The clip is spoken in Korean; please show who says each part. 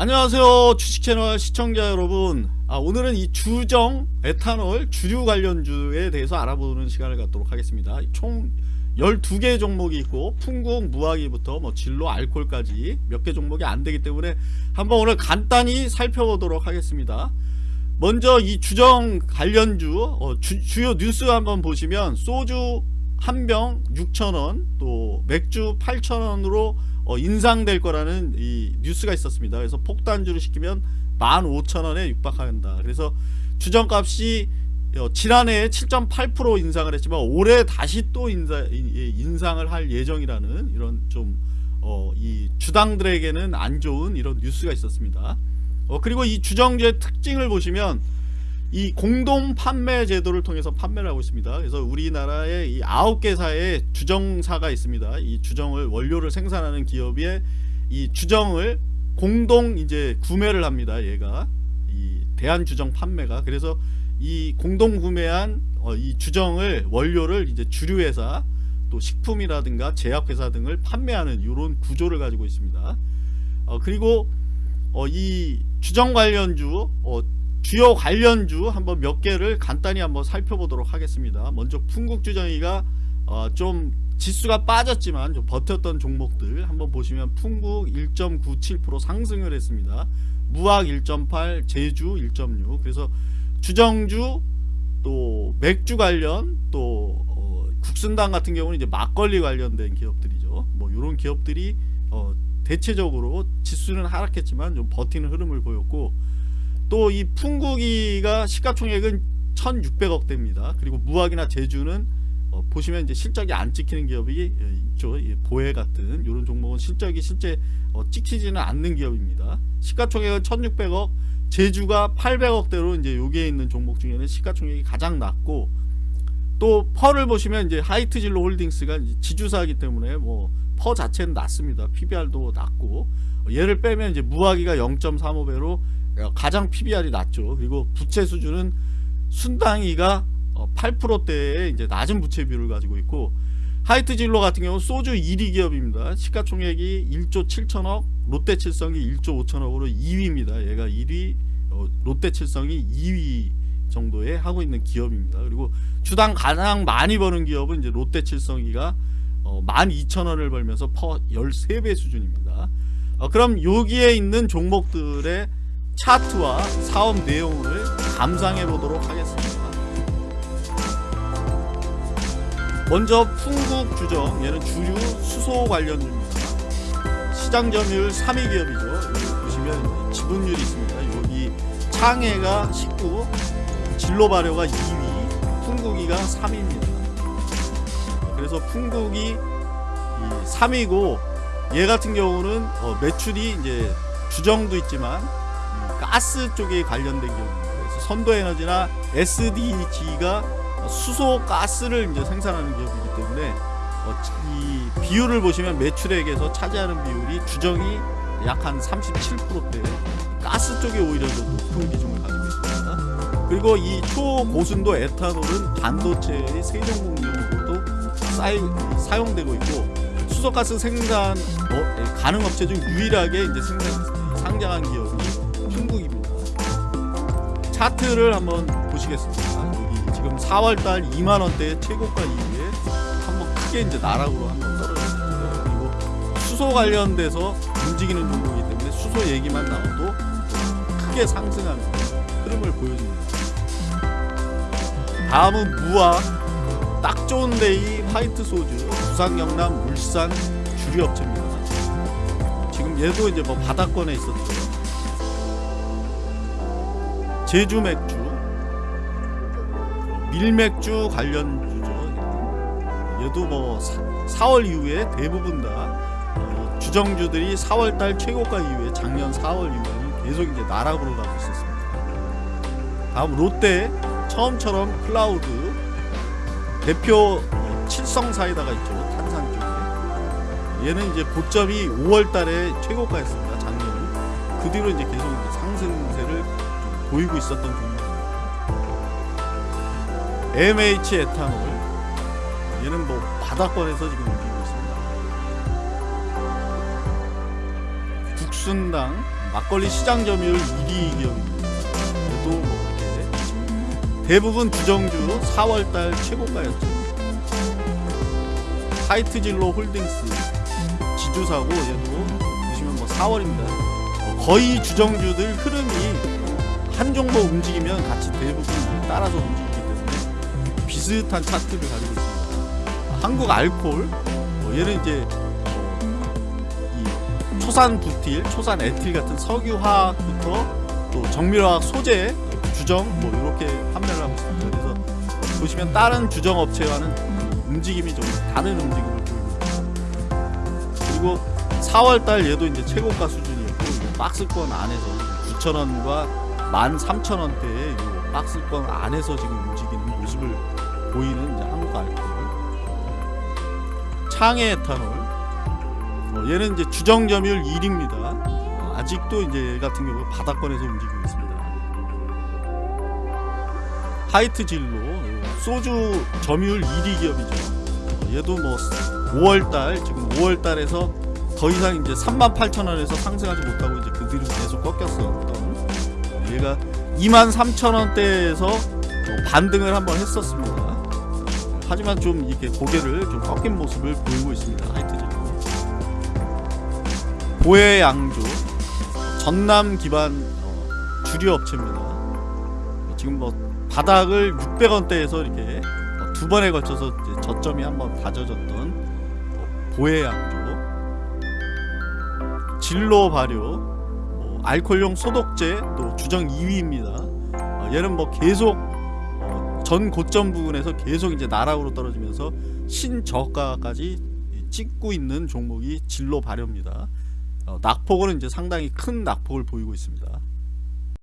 Speaker 1: 안녕하세요 주식채널 시청자 여러분. 아, 오늘은 이 주정 에탄올 주류 관련주에 대해서 알아보는 시간을 갖도록 하겠습니다. 총 12개 종목이 있고 풍국 무화기부터 뭐 진로 알콜까지 몇 개 종목이 안되기 때문에 한번 오늘 간단히 살펴보도록 하겠습니다. 먼저 이 주정 관련주 어, 주, 요 뉴스 한번 보시면 소주 한 병 6,000원 또 맥주 8,000원으로 어, 인상될 거라는 이 뉴스가 있었습니다. 그래서 폭탄주를 시키면 15,000원에 육박한다. 그래서 주정값이 어, 지난해 7.8% 인상을 했지만 올해 다시 또 인사, 인상을 할 예정이라는 이런 좀 어, 이 주당들에게는 안 좋은 이런 뉴스가 있었습니다. 어, 그리고 이 주정주의 특징을 보시면 이 공동 판매 제도를 통해서 판매를 하고 있습니다. 그래서 우리나라에 이 아홉 개사의 주정사가 있습니다. 이 주정을 원료를 생산하는 기업에 이 주정을 공동 이제 구매를 합니다. 얘가 이 대한 주정 판매가 그래서 이 공동 구매한 어, 이 주정을 원료를 이제 주류 회사 또 식품이라든가 제약회사 등을 판매하는 이런 구조를 가지고 있습니다. 어, 그리고 어, 이 주정 관련주 어, 주요 관련주 한번 몇 개를 간단히 한번 살펴보도록 하겠습니다. 먼저 풍국주정이가 어, 좀 지수가 빠졌지만 좀 버텼던 종목들 한번 보시면 풍국 1.97% 상승을 했습니다. 무학 1.8, 제주 1.6 그래서 주정주 또 맥주 관련 또 어, 국순당 같은 경우는 이제 막걸리 관련된 기업들이죠. 뭐 이런 기업들이 어, 대체적으로 지수는 하락했지만 좀 버티는 흐름을 보였고 또 이 풍국이가 시가총액은 1600억대입니다. 그리고 무학이나 제주는 어, 보시면 이제 실적이 안 찍히는 기업이 예, 있죠. 예, 보혜 같은 이런 종목은 실적이 실제 어, 찍히지는 않는 기업입니다. 시가총액은 1600억, 제주가 800억대로 이제 여기에 있는 종목 중에는 시가총액이 가장 낮고 또 펄을 보시면 이제 하이트진로 홀딩스가 지주사이기 때문에 뭐 퍼 자체는 낮습니다. PBR도 낮고 얘를 빼면 이제 무화기가 0.35배로 가장 PBR이 낮죠. 그리고 부채 수준은 순당이가 8%대의 어, 이제 낮은 부채 비율을 가지고 있고 하이트 진로 같은 경우는 소주 1위 기업입니다. 시가총액이 1조 7천억, 롯데칠성이 1조 5천억으로 2위입니다. 얘가 1위, 어, 롯데칠성이 2위 정도에 하고 있는 기업입니다. 그리고 주당 가장 많이 버는 기업은 이제 롯데칠성이가 어, 12,000원을 벌면서 퍼 13배 수준입니다. 어, 그럼 여기에 있는 종목들의 차트와 사업 내용을 감상해 보도록 하겠습니다. 먼저 풍국 주정 얘는 주류 수소 관련주입니다. 시장 점유율 3위 기업이죠. 보시면 지분율이 있습니다. 여기 창해가 19, 진로 발효가 2위, 풍국이가 3위입니다. 그래서 풍국이 3위고 얘 같은 경우는 어, 매출이 이제 주정도 있지만 가스 쪽에 관련된 기업입니다. 그래서 선도에너지나 SDG가 수소 가스를 이제 생산하는 기업이기 때문에 어, 이 비율을 보시면 매출액에서 차지하는 비율이 주정이 약 한 37%대 가스 쪽에 오히려 더 높은 비중을 가지고 있습니다. 그리고 이 초고순도 에탄올은 반도체의 세종공정 으로도 사용되고 있고 수소가스 생산 어, 가능 업체 중 유일하게 이제 생산, 상장한 기업이 중국입니다. 차트를 한번 보시겠습니다. 여기 지금 4월달 2만 원대 최고가 이후에 한번 크게 이제 나락으로 한번 떨어졌어요. 그리고 수소 관련돼서 움직이는 종목이기 때문에 수소 얘기만 나와도 크게 상승하는 흐름을 보여줍니다. 다음은 무학 딱 좋은데이 화이트 소주 부산 경남 울산 주류 업체입니다. 지금 얘도 이제 뭐 바닥권에 있었죠. 제주 맥주, 밀맥주 관련주죠. 얘도 뭐 4, 월 이후에 대부분 다 주정주들이 4월달 최고가 이후에 작년 4월 이후에는 계속 이제 나락으로 가고 있었습니다. 다음 롯데 처음처럼 클라우드 대표 칠성 사이다가 있죠 탄산 쪽에 얘는 이제 고점이 5월 달에 최고가였습니다 작년 그 뒤로 이제 계속 상승세를 보이고 있었던 종목입니다. MH 에탄올. 얘는 뭐 바닥권에서 지금 움직이고 있습니다. 국순당 막걸리 시장 점유율 1위 기업입니다. 그래도 뭐 이렇게 대부분 주정주 4월달 최고가였죠. 하이트진로 홀딩스 지주사고 얘도 보시면 뭐 4월입니다. 거의 주정주들 흐름이 한 종목 움직이면 같이 대부분 따라서 움직이기 때문에 비슷한 차트를 가지고 있습니다. 한국 알콜 뭐 얘는 이제 어, 이 초산 부틸, 초산 에틸 같은 석유화학부터 또 정밀화학 소재, 주정 뭐 이렇게 판매를 하고 있습니다. 그래서 보시면 다른 주정 업체와는 움직임이 좀 다른 움직임을 있습니다. 그리고 4월달 얘도 이제 최고가 수준이었고 박스권 안에서 9,000원과 13,000원대의 이 박스권 안에서 지금 움직이는 모습을 보이는 이제 한국 알코올 창의 에탄올. 어, 얘는 이제 주정 점유율 1위입니다. 어, 아직도 이제 얘 같은 경우 바닥권에서 움직이고 있습니다. 하이트 진로. 어, 소주 점유율 1위 기업이죠 어, 얘도 뭐 5월달 지금 5월달에서 더 이상 이제 38,000원에서 상승하지 못하고 이제 그 뒤로 계속 꺾였었던 얘가 23,000원대에서 반등을 한번 했었습니다. 하지만 좀 이렇게 고개를 좀 꺾인 모습을 보이고 있습니다. 하이트진. 보혜 양조 전남 기반 어, 주류 업체입니다. 지금 뭐 바닥을 600원대에서 이렇게 어, 두 번에 걸쳐서 이제 저점이 한번 다져졌던 어, 보혜 양조 진로 발효 뭐 알코올용 소독제 또 주정 2위입니다. 어, 얘는 뭐 계속 어, 전 고점 부분에서 계속 이제 나락으로 떨어지면서 신저가까지 찍고 있는 종목이 진로 발효입니다. 어, 낙폭은 이제 상당히 큰 낙폭을 보이고 있습니다.